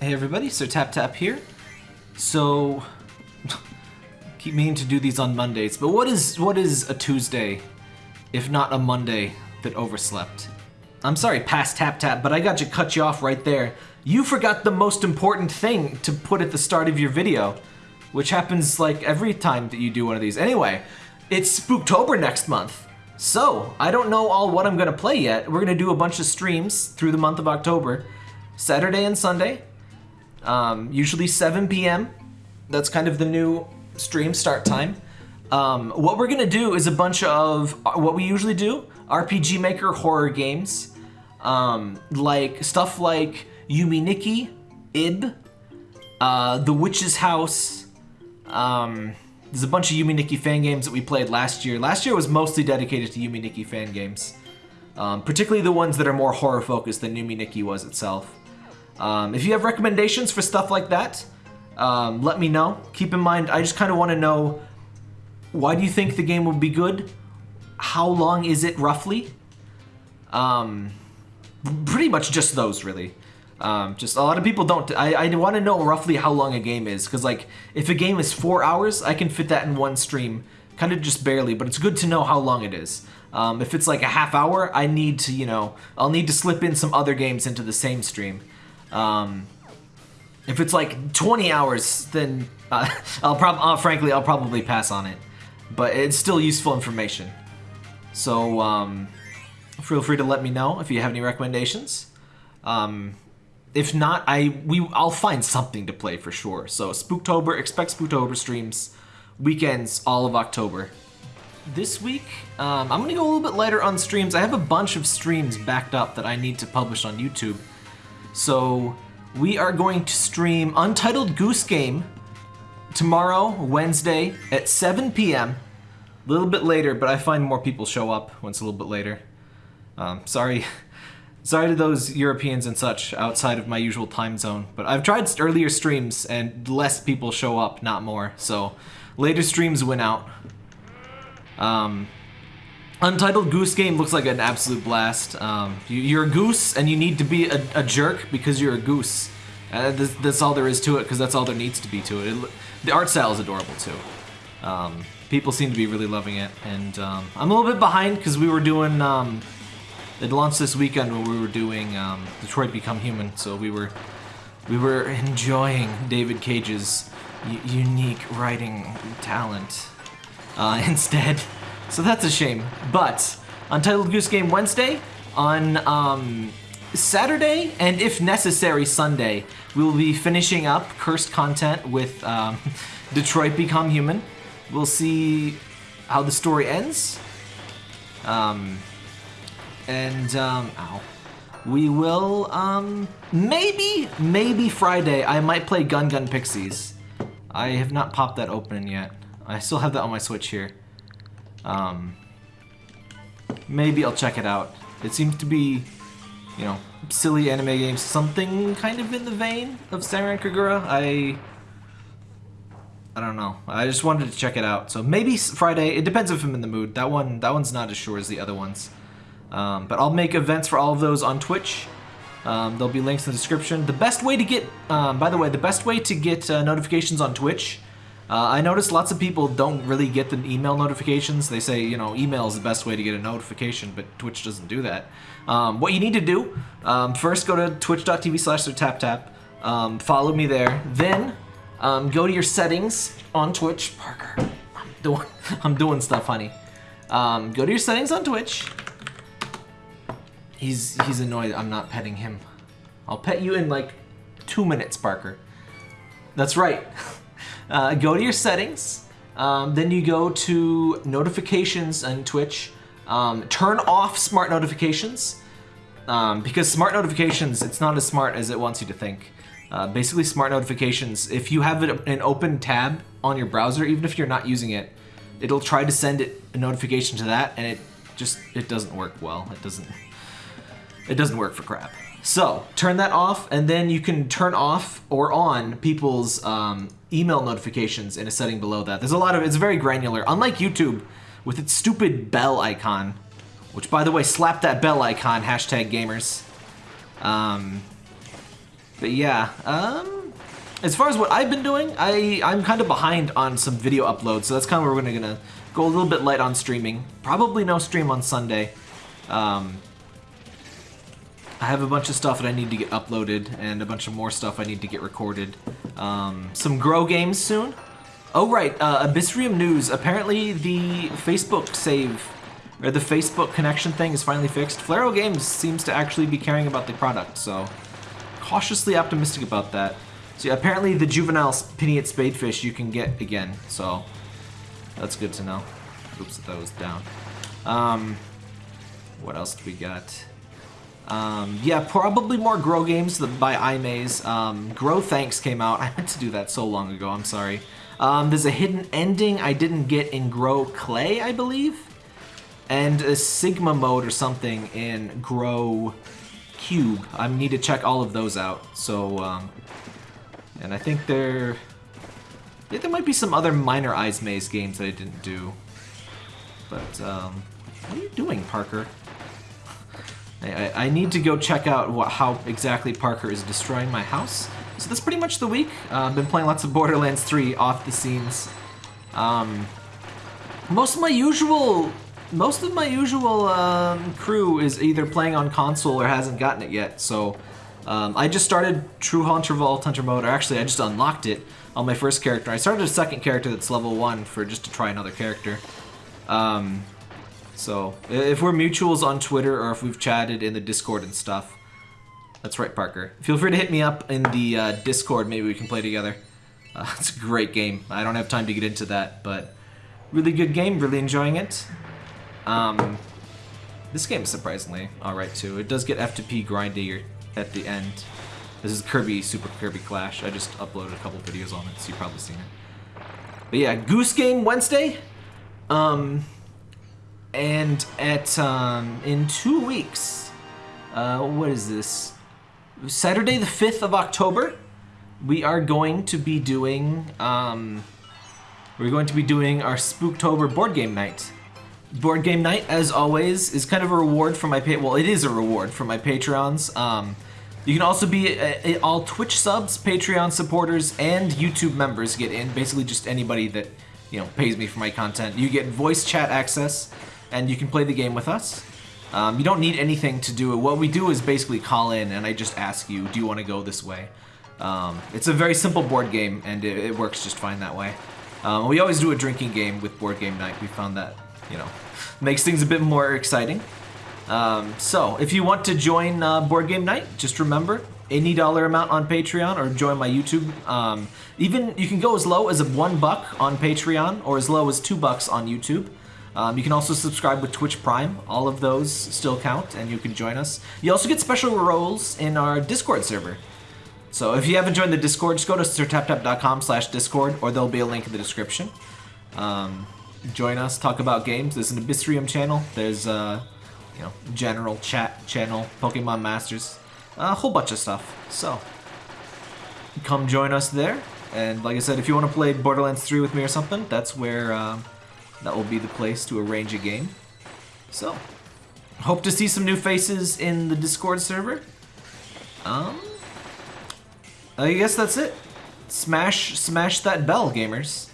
Hey everybody, Sir Tap Tap here. So, keep meaning to do these on Mondays, but what is what is a Tuesday, if not a Monday that overslept? I'm sorry, past Tap Tap, but I got to cut you off right there. You forgot the most important thing to put at the start of your video, which happens like every time that you do one of these. Anyway, it's Spooktober next month. So, I don't know all what I'm gonna play yet. We're gonna do a bunch of streams through the month of October. Saturday and Sunday, um, usually 7 p.m. That's kind of the new stream start time. Um, what we're gonna do is a bunch of what we usually do: RPG Maker horror games, um, like stuff like Yume Nikki, Ib, uh, The Witch's House. Um, there's a bunch of Yume Nikki fan games that we played last year. Last year was mostly dedicated to Yume Nikki fan games, um, particularly the ones that are more horror focused than Yume Nikki was itself. Um, if you have recommendations for stuff like that, um, let me know. Keep in mind, I just kind of want to know why do you think the game would be good? How long is it roughly? Um, pretty much just those, really. Um, just a lot of people don't. I, I want to know roughly how long a game is, because like if a game is four hours, I can fit that in one stream, kind of just barely. But it's good to know how long it is. Um, if it's like a half hour, I need to, you know, I'll need to slip in some other games into the same stream. Um, if it's like 20 hours, then uh, I'll probably, uh, frankly, I'll probably pass on it. But it's still useful information. So um, feel free to let me know if you have any recommendations. Um, if not, I we I'll find something to play for sure. So Spooktober, expect Spooktober streams, weekends, all of October. This week, um, I'm gonna go a little bit lighter on streams. I have a bunch of streams backed up that I need to publish on YouTube. So we are going to stream Untitled Goose Game tomorrow, Wednesday at 7 p.m. A little bit later, but I find more people show up it's a little bit later. Um, sorry, sorry to those Europeans and such outside of my usual time zone, but I've tried earlier streams and less people show up, not more. So later streams win out. Um, Untitled Goose Game looks like an absolute blast. Um, you, are a goose and you need to be a, a jerk because you're a goose. Uh, this, that's all there is to it because that's all there needs to be to it. it the art style is adorable too. Um, people seem to be really loving it, and um, I'm a little bit behind because we were doing. Um, it launched this weekend when we were doing um, Detroit Become Human, so we were we were enjoying David Cage's unique writing talent uh, instead. So that's a shame. But Untitled Goose Game Wednesday, on um, Saturday, and if necessary, Sunday, we will be finishing up cursed content with um, Detroit Become Human. We'll see how the story ends. Um, and, um, ow. We will, um, maybe, maybe Friday, I might play Gun Gun Pixies. I have not popped that open yet. I still have that on my Switch here. Um, maybe I'll check it out. It seems to be, you know, silly anime games, something kind of in the vein of Senran Kagura. I, I don't know. I just wanted to check it out. So maybe Friday. It depends if I'm in the mood. That one, that one's not as sure as the other ones. Um, but I'll make events for all of those on Twitch. Um, there'll be links in the description. The best way to get, um, by the way, the best way to get uh, notifications on Twitch uh, I noticed lots of people don't really get the email notifications. They say, you know, email is the best way to get a notification, but Twitch doesn't do that. Um, what you need to do, um, first go to twitch.tv slash tap um, follow me there, then um, go to your settings on Twitch. Parker, I'm doing, I'm doing stuff, honey. Um, go to your settings on Twitch. He's, he's annoyed I'm not petting him. I'll pet you in like two minutes, Parker. That's right. Uh, go to your settings. Um, then you go to notifications on Twitch. Um, turn off smart notifications. Um, because smart notifications, it's not as smart as it wants you to think. Uh, basically, smart notifications, if you have an open tab on your browser, even if you're not using it, it'll try to send it a notification to that, and it just, it doesn't work well. It doesn't, it doesn't work for crap. So turn that off, and then you can turn off or on people's um, email notifications in a setting below that. There's a lot of, it's very granular. Unlike YouTube, with its stupid bell icon, which by the way, slap that bell icon, hashtag gamers. Um, But yeah, um, as far as what I've been doing, I, I'm kind of behind on some video uploads, so that's kind of where we're gonna, gonna go a little bit light on streaming. Probably no stream on Sunday. Um, I have a bunch of stuff that I need to get uploaded, and a bunch of more stuff I need to get recorded. Um, some Grow games soon. Oh right, uh, Abyssrium News. Apparently the Facebook save, or the Facebook connection thing is finally fixed. Flaregames seems to actually be caring about the product, so cautiously optimistic about that. So yeah, apparently the juvenile pinnate spadefish you can get again, so that's good to know. Oops, that was down. Um, what else do we got? Um, yeah, probably more Grow games by Eyezmaze. Um, Grow Thanks came out. I meant to do that so long ago, I'm sorry. Um, there's a hidden ending I didn't get in Grow Clay, I believe. And a Sigma mode or something in Grow Cube. I need to check all of those out. So, um, and I think there... Yeah, there might be some other minor Eyezmaze games that I didn't do. But, um, what are you doing, Parker? I, I, need to go check out what, how exactly Parker is destroying my house. So that's pretty much the week. Uh, I've been playing lots of Borderlands 3 off the scenes. Um, most of my usual, most of my usual um, crew is either playing on console or hasn't gotten it yet. So um, I just started True Hunter Vault Hunter mode, or actually I just unlocked it on my first character. I started a second character that's level one for just to try another character. Um, so if we're mutuals on Twitter or if we've chatted in the Discord and stuff, that's right, Parker. Feel free to hit me up in the uh, Discord. Maybe we can play together. Uh, it's a great game. I don't have time to get into that, but really good game. Really enjoying it. Um, this game is surprisingly alright too. It does get F2P grindy at the end. This is Kirby, Super Kirby Clash. I just uploaded a couple videos on it, so you've probably seen it. But yeah, Goose Game Wednesday. Um, and at um, in two weeks, uh, what is this? Saturday the 5th of October, we are going to be doing, um, we're going to be doing our Spooktober board game night. Board game night, as always, is kind of a reward for my. Well, it is a reward for my Patreons. Um, you can also be a, a, all Twitch subs, Patreon supporters, and YouTube members get in. Basically, just anybody that you know pays me for my content. You get voice chat access, and you can play the game with us. Um, you don't need anything to do it. What we do is basically call in and I just ask you, do you want to go this way? Um, it's a very simple board game and it, it works just fine that way. Um, we always do a drinking game with board game night. We found that, you know, makes things a bit more exciting. Um, so, if you want to join uh, board game night, just remember, any dollar amount on Patreon or join my YouTube. Um, even you can go as low as a one buck on Patreon or as low as two bucks on YouTube. Um, you can also subscribe with Twitch Prime. All of those still count, and you can join us. You also get special roles in our Discord server. So if you haven't joined the Discord, just go to sirtaptap.com slash Discord, or there'll be a link in the description. Um, join us, talk about games. There's an Abyssrium channel. There's a uh, you know general chat channel, Pokemon Masters, a whole bunch of stuff. So come join us there. And like I said, if you want to play Borderlands 3 with me or something, that's where... Uh, that will be the place to arrange a game. So, hope to see some new faces in the Discord server. Um, I guess that's it. Smash, smash that bell, gamers.